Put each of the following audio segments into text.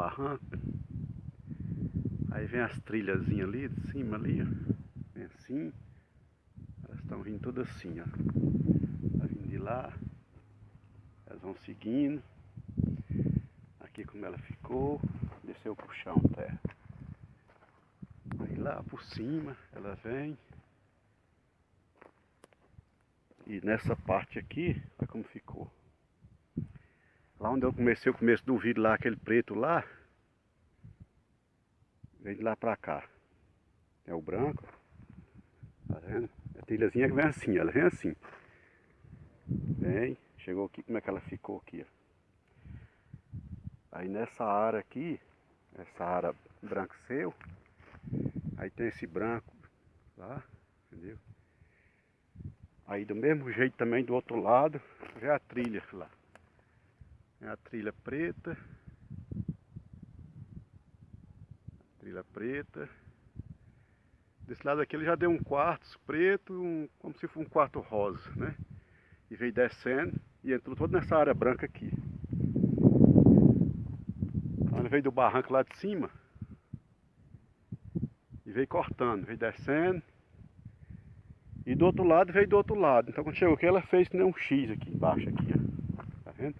barranco. Aí vem as trilhazinhas ali de cima ali, ó. Vem assim. Elas estão vindo tudo assim, ó. Tá vindo de lá. Elas vão seguindo. Aqui como ela ficou. Desceu pro chão terra. Aí lá por cima ela vem. E nessa parte aqui, olha como ficou. Onde eu comecei o começo do vídeo lá, aquele preto lá. Vem de lá pra cá. É o branco. Tá vendo? A trilhazinha que vem assim, ela vem assim. Vem, chegou aqui, como é que ela ficou aqui, ó. Aí nessa área aqui, essa área branco seu, aí tem esse branco lá, entendeu? Aí do mesmo jeito também do outro lado, vê a trilha lá. É a trilha preta. Trilha preta. Desse lado aqui ele já deu um quarto preto, um, como se fosse um quarto rosa, né? E veio descendo e entrou todo nessa área branca aqui. Então ele veio do barranco lá de cima. E veio cortando, veio descendo e do outro lado veio do outro lado. Então quando chegou aqui ela fez nem um X aqui embaixo aqui, ó. Tá vendo?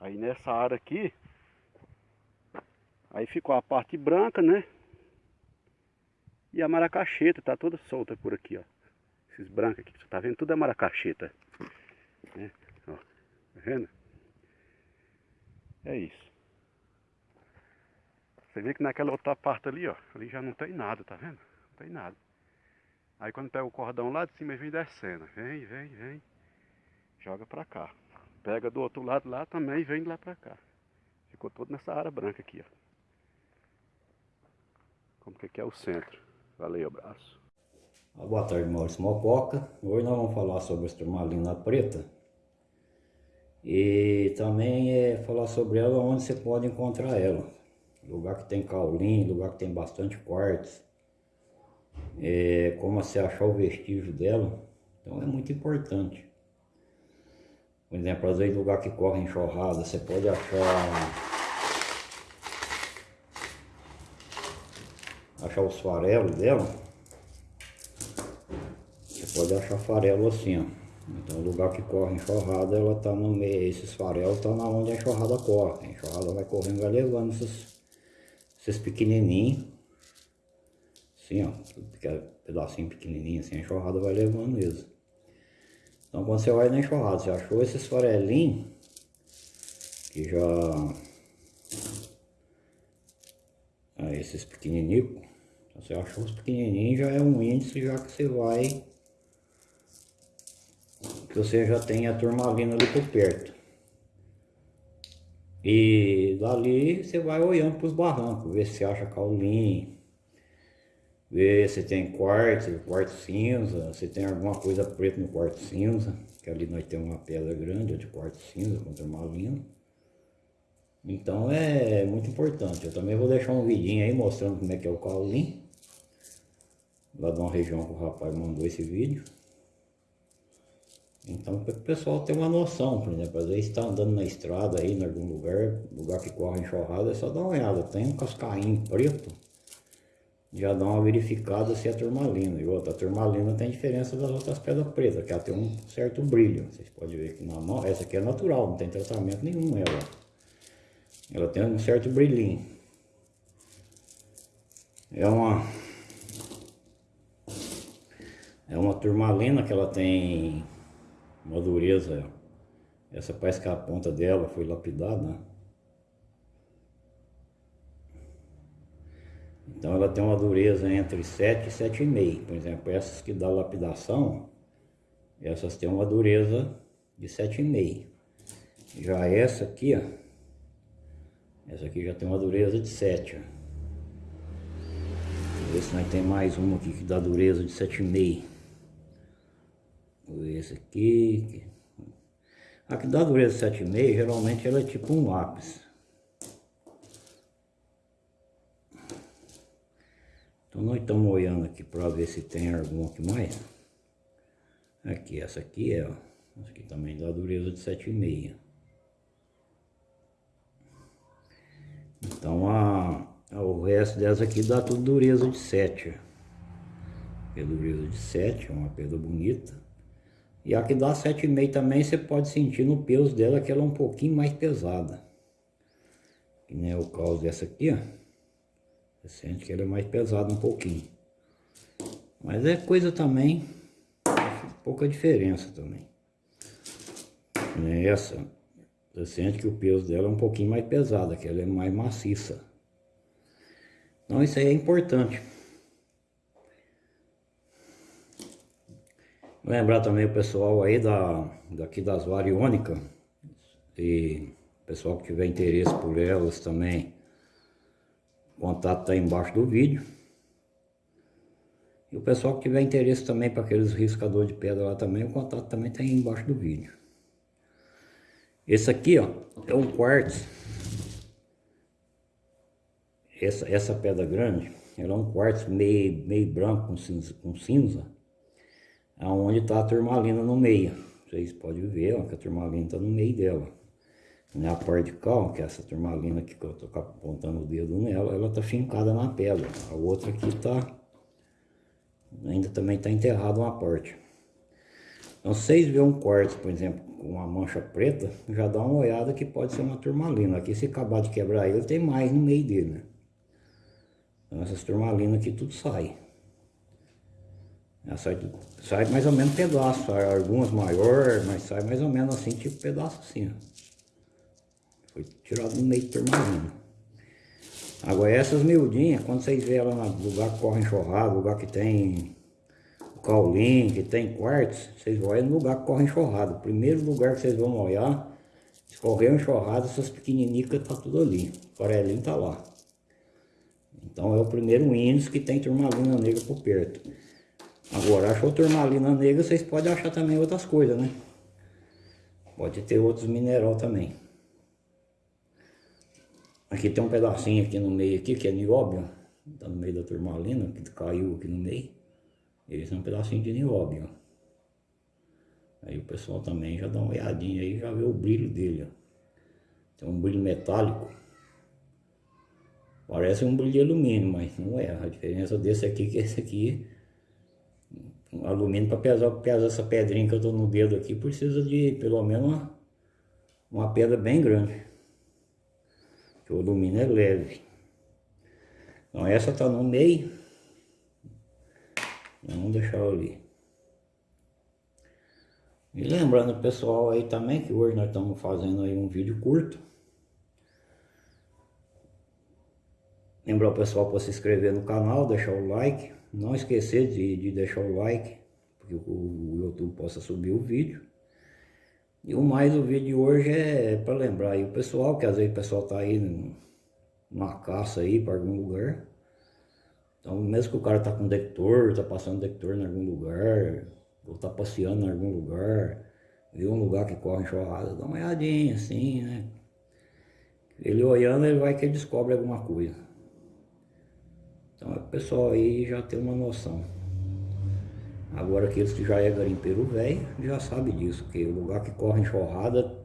Aí nessa área aqui, aí ficou a parte branca, né? E a maracacheta tá toda solta por aqui, ó. Esses brancos aqui, você tá vendo? Tudo é maracacheta. Né? Ó, tá vendo? É isso. Você vê que naquela outra parte ali, ó, ali já não tem nada, tá vendo? Não tem nada. Aí quando pega o cordão lá de cima, vem descendo. Vem, vem, vem. Joga pra cá. Pega do outro lado lá também e vem lá pra cá. Ficou todo nessa área branca aqui, ó. Como que aqui é o centro. Valeu, abraço. Boa tarde, Maurício Mococa. Hoje nós vamos falar sobre a turmalina preta. E também é falar sobre ela onde você pode encontrar ela. Lugar que tem caulim, lugar que tem bastante quartzo é, como você achar o vestígio dela, então é muito importante. Por exemplo, às vezes lugar que corre enxurrada, você pode achar achar os farelos dela. Você pode achar farelo assim, ó. Então, lugar que corre enxurrada, ela tá no meio, esses farelos tá na onde a enxurrada corre. A enxurrada vai correndo, vai levando esses, esses pequenininhos Assim, ó, pedacinho pequenininho, assim, a enxurrada vai levando mesmo. Então quando você vai na enxurrada, você achou esses farelinhos, que já... Ah, esses pequenininhos, você achou os pequenininhos, já é um índice já que você vai... Que você já tem a turmalina ali por perto. E dali você vai olhando para os barrancos, ver se acha caulim, ver se tem quartzo, quartzo cinza, se tem alguma coisa preta no quartzo cinza, que ali nós temos uma pedra grande de quartzo cinza com turmalina. Então é muito importante. Eu também vou deixar um vidinho aí mostrando como é que é o caulim. Lá de uma região que o rapaz mandou esse vídeo. Então para o pessoal ter uma noção, por exemplo, às vezes está andando na estrada aí em algum lugar, lugar que corre enxurrada, é só dar uma olhada. Tem um cascainho preto já dá uma verificada se é turmalina. E outra, a turmalina tem diferença das outras pedras pretas, que ela tem um certo brilho. Vocês podem ver que na mão, essa aqui é natural, não tem tratamento nenhum nela. Ela tem um certo brilhinho. É uma... É uma turmalina que ela tem uma dureza. Essa parece que a ponta dela foi lapidada, Então ela tem uma dureza entre 7 e 7,5. Por exemplo, essas que dá lapidação, essas têm uma dureza de 7,5. Já essa aqui, ó, essa aqui já tem uma dureza de 7. Ó. Vamos ver se nós tem mais uma aqui que dá dureza de 7,5. Vou ver esse aqui. A que dá dureza de 7,5, geralmente ela é tipo um lápis. Então nós estamos olhando aqui para ver se tem algum aqui mais. Aqui, essa aqui é, ó. Essa aqui também dá dureza de 7,5. Então a, o resto dessa aqui dá tudo dureza de 7. É dureza de 7, é uma pedra bonita. E a que dá 7,5 também você pode sentir no peso dela que ela é um pouquinho mais pesada. Que nem é o caso dessa aqui, ó. Você sente que ela é mais pesada um pouquinho. Mas é coisa também, pouca diferença também. Essa, você sente que o peso dela é um pouquinho mais pesado, que ela é mais maciça. Então isso aí é importante. Lembrar também o pessoal aí da, daqui das variônicas e pessoal que tiver interesse por elas também, o contato está embaixo do vídeo. E o pessoal que tiver interesse também para aqueles riscadores de pedra lá também, o contato também está embaixo do vídeo. Esse aqui, ó, é um quartzo. Essa, essa pedra grande, ela é um quartzo meio, meio branco com cinza, com cinza aonde está a turmalina no meio. Vocês podem ver ó, que a turmalina está no meio dela. Né? A parte de cá, que é essa turmalina aqui que eu estou apontando o dedo nela, ela está fincada na pedra. A outra aqui está, ainda também está enterrada uma parte. Então, vocês verem um quartzo, por exemplo, com uma mancha preta, já dá uma olhada que pode ser uma turmalina. Aqui, se acabar de quebrar ele, tem mais no meio dele, né? Então, essas turmalinas aqui tudo sai. Sai, sai mais ou menos pedaço, sai algumas maior, mas sai mais ou menos assim, tipo pedaço assim, ó. Foi tirado no meio de turmalina. Agora essas miudinhas, quando vocês verem ela no lugar que corre enxurrada, lugar que tem caulim, que tem quartzo, vocês vão no lugar que corre enxurrada. O primeiro lugar que vocês vão olhar, se correu enxurrada, essas pequeninicas tá tudo ali. O farelinho tá lá. Então é o primeiro índice que tem turmalina negra por perto. Agora, achou turmalina negra, vocês podem achar também outras coisas, né? Pode ter outros mineral também. Aqui tem um pedacinho aqui no meio aqui, que é nióbio. Tá no meio da turmalina, que caiu aqui no meio. Esse é um pedacinho de nióbio. Aí o pessoal também já dá uma olhadinha aí, já vê o brilho dele, ó. Tem um brilho metálico. Parece um brilho de alumínio, mas não é. A diferença desse aqui que esse aqui um alumínio para pesar, pesar essa pedrinha que eu estou no dedo aqui, precisa de pelo menos uma, uma pedra bem grande. Que o alumínio é leve. Então essa está no meio. Vamos deixar ali. E lembrando pessoal aí também que hoje nós estamos fazendo aí um vídeo curto. Lembrar o pessoal para se inscrever no canal, deixar o like. Não esquecer de, de deixar o like, porque o, YouTube possa subir o vídeo. E o mais o vídeo de hoje é, é para lembrar aí o pessoal, que às vezes o pessoal tá aí numa caça aí para algum lugar. Então mesmo que o cara tá com detector, tá passando detector em algum lugar, ou tá passeando em algum lugar, viu um lugar que corre enxurrada, dá uma olhadinha assim, né? Ele olhando, ele vai que ele descobre alguma coisa. Então o pessoal aí já tem uma noção. Agora aqueles que já é garimpeiro velho, já sabe disso, que o lugar que corre enxurrada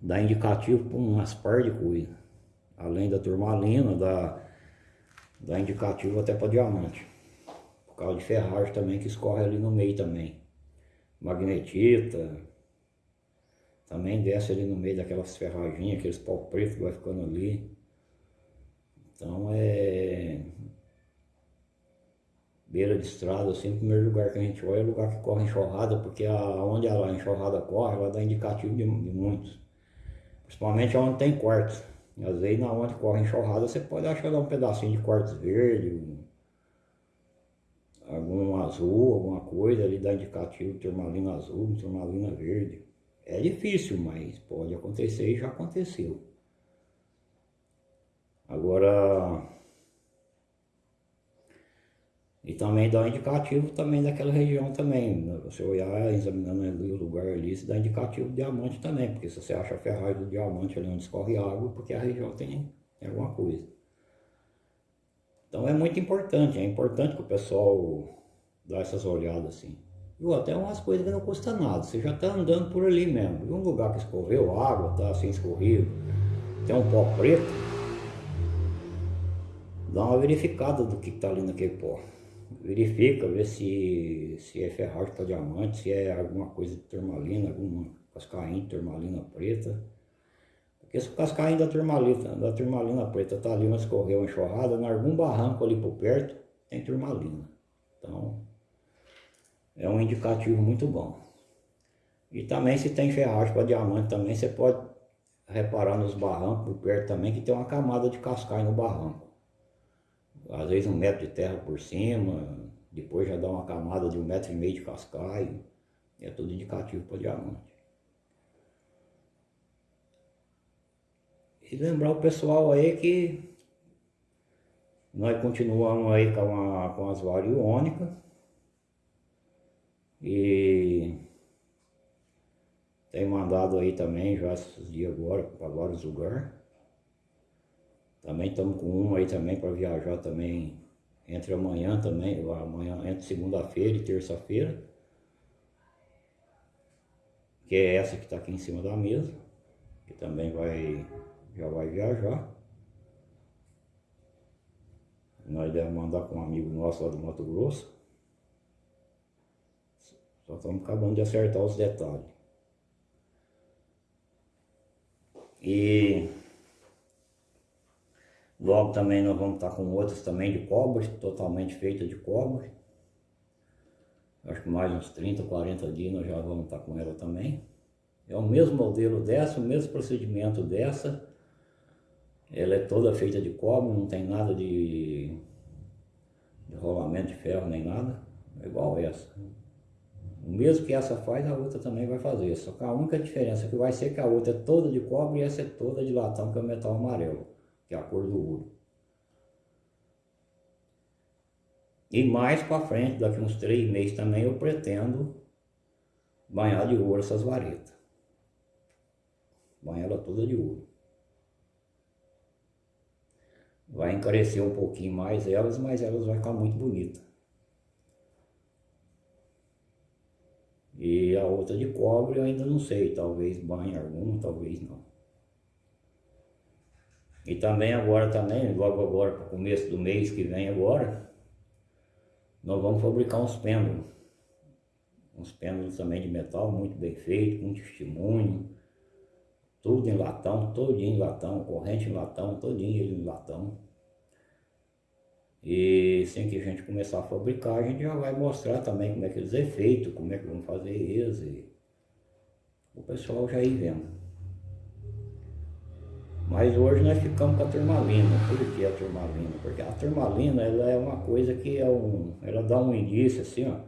dá indicativo para umas par de coisas. Além da turmalina, dá, dá indicativo até para diamante. Por causa de ferragem também que escorre ali no meio também. Magnetita, também desce ali no meio daquelas ferraginhas, aqueles pau preto que vai ficando ali. Então é beira de estrada, assim, o primeiro lugar que a gente olha é o lugar que corre enxurrada, porque a, onde a enxurrada corre, ela dá indicativo de, de muitos. Principalmente onde tem quartos. Às vezes na onde corre enxurrada você pode achar um pedacinho de quartzo verde, algum azul, alguma coisa ali dá indicativo de turmalina azul, turmalina verde. É difícil, mas pode acontecer e já aconteceu. Agora, e também dá indicativo também daquela região também. Né? Você olhar, examinando ali o lugar ali, se dá indicativo de diamante também. Porque se você acha a ferragem do diamante ali onde escorre água, porque a região tem, alguma coisa. Então é muito importante, é importante que o pessoal dá essas olhadas assim. E até umas coisas que não custa nada, você já está andando por ali mesmo. E um lugar que escorreu água, tá assim escorrido, tem um pó preto, dá uma verificada do que está ali naquele pó. Verifica, vê se, se é ferragem para diamante, se é alguma coisa de turmalina, alguma cascainha de turmalina preta. Porque se o cascainho da turmalina, da turmalina preta tá ali, mas correu uma enxurrada, em algum barranco ali por perto, tem turmalina. Então, é um indicativo muito bom. E também se tem ferragem para diamante também, você pode reparar nos barrancos por perto também, que tem uma camada de cascaio no barranco. Às vezes um metro de terra por cima, depois já dá uma camada de um metro e meio de cascaio. É tudo indicativo para diamante. E lembrar o pessoal aí que nós continuamos aí com, a, com as variônicas. E tem mandado aí também já esses dias agora para vários lugares. Também estamos com uma aí também para viajar também entre amanhã também, amanhã entre segunda-feira e terça-feira. Que é essa que está aqui em cima da mesa. Que também vai já vai viajar. Nós devemos mandar com um amigo nosso lá do Mato Grosso. Só estamos acabando de acertar os detalhes. E logo também nós vamos estar com outras também de cobre, totalmente feita de cobre. Acho que mais uns 30, 40 dias nós já vamos estar com ela também. É o mesmo modelo dessa, o mesmo procedimento dessa. Ela é toda feita de cobre, não tem nada de, de rolamento de ferro nem nada. É igual essa. O mesmo que essa faz, a outra também vai fazer. Só que a única diferença que vai ser que a outra é toda de cobre e essa é toda de latão, que é o metal amarelo, que é a cor do ouro. E mais para frente, daqui uns três meses também, eu pretendo banhar de ouro essas varetas. Banhar ela toda de ouro. Vai encarecer um pouquinho mais elas, mas elas vão ficar muito bonitas. E a outra de cobre eu ainda não sei, talvez banhe alguma, talvez não. E também agora também, logo agora para o começo do mês que vem agora, nós vamos fabricar uns pêndulos. Uns pêndulos também de metal, muito bem feito, com testemunho. Tudo em latão, todinho em latão, corrente em latão, todinho em latão. E sem que a gente começar a fabricar, a gente já vai mostrar também como é que eles é feito, como é que vamos fazer eles. E o pessoal já ir vendo. Mas hoje nós ficamos com a turmalina. Por que a turmalina? Porque a turmalina ela é uma coisa que é um. Ela dá um indício assim, ó.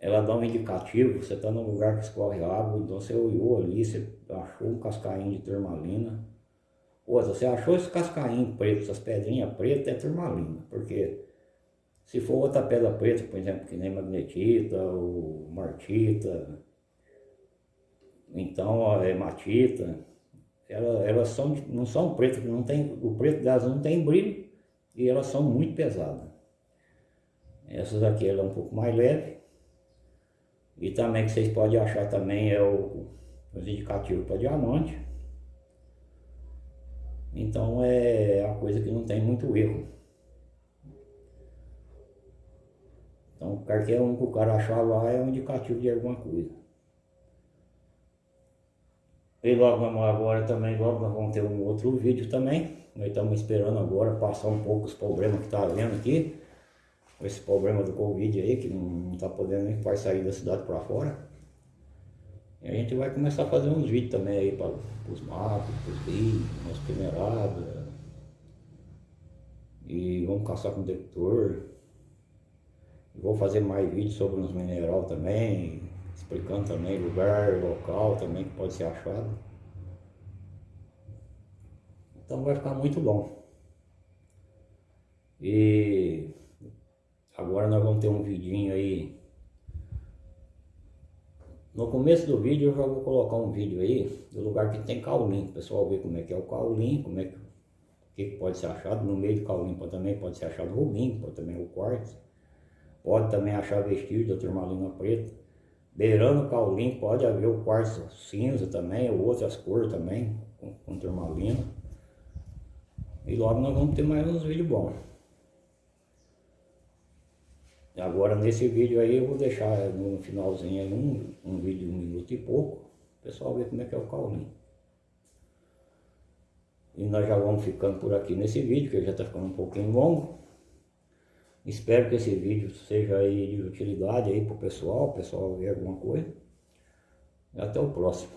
Ela dá um indicativo, você está num lugar que escorre água, então você olhou ali, você achou um cascainho de turmalina Outra, você achou esse cascainho preto, essas pedrinhas pretas, é turmalina, porque se for outra pedra preta, por exemplo, que nem magnetita ou martita, então é hematita, elas, elas são, não são pretas, não tem, o preto delas não tem brilho e elas são muito pesadas. Essas aqui ela é um pouco mais leve. E também que vocês podem achar também é o, os indicativos para diamante. Então é a coisa que não tem muito erro. Então qualquer um que o cara achar lá é um indicativo de alguma coisa. E logo agora também, logo nós vamos ter um outro vídeo também. Nós estamos esperando agora passar um pouco os problemas que está havendo aqui. Esse problema do Covid aí, que não está podendo nem vai sair da cidade para fora. E a gente vai começar a fazer uns vídeos também aí para os matos, para os rios, umas peneiradas. E vamos caçar com detector. Vou fazer mais vídeos sobre os mineral também, explicando também lugar, local também que pode ser achado. Então vai ficar muito bom. E agora nós vamos ter um vidinho aí no começo do vídeo eu já vou colocar um vídeo aí do lugar que tem caulim, o pessoal ver como é que é o caulim, como é que, que, pode ser achado, no meio do caulim também pode ser achado rubim, pode também o quartzo, pode também achar vestígio da turmalina preta, beirando o caulim pode haver o quartzo cinza também, ou outras cores também, com, com turmalina. E logo nós vamos ter mais uns vídeos bons. Agora nesse vídeo aí eu vou deixar no finalzinho aí um, um vídeo de um minuto e pouco. O pessoal ver como é que é o caulinho. E nós já vamos ficando por aqui nesse vídeo, que já está ficando um pouquinho longo. Espero que esse vídeo seja aí de utilidade aí para o pessoal, o pessoal ver alguma coisa. E até o próximo.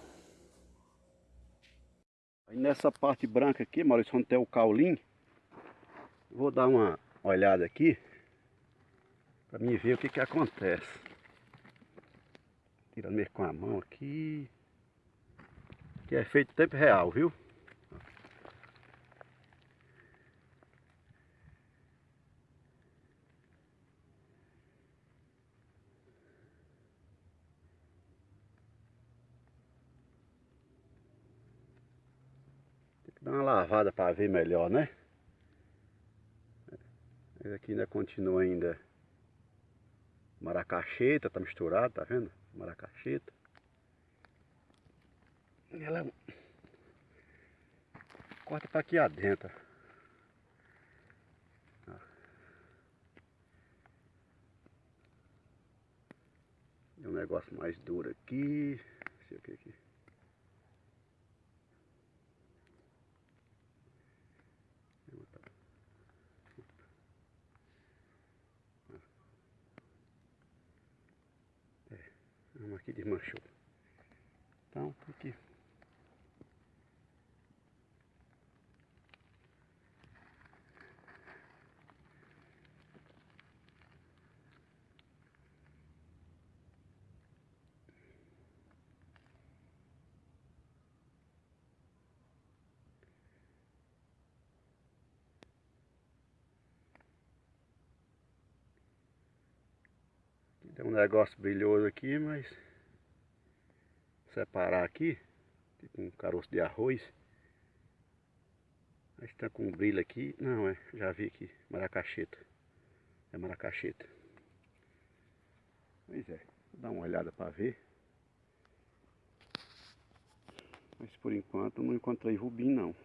Aí nessa parte branca aqui, Maurício, onde tem o caulim, vou dar uma olhada aqui para mim ver o que que acontece. Tirando mesmo com a mão aqui. Que é feito em tempo real, viu? Dá uma lavada para ver melhor, né? Esse aqui ainda continua ainda maracacheta, tá misturado, tá vendo? Maracacheta. Ela corta para aqui adentro. Um negócio mais duro aqui. Não sei o que aqui. Vamos aqui desmanchou. Então, aqui. Tem um negócio brilhoso aqui, mas separar aqui, tipo um caroço de arroz. Mas está com um brilho aqui, não é, já vi aqui, maracacheta. É maracacheta. Pois é, vou dar uma olhada para ver. Mas por enquanto não encontrei rubim não.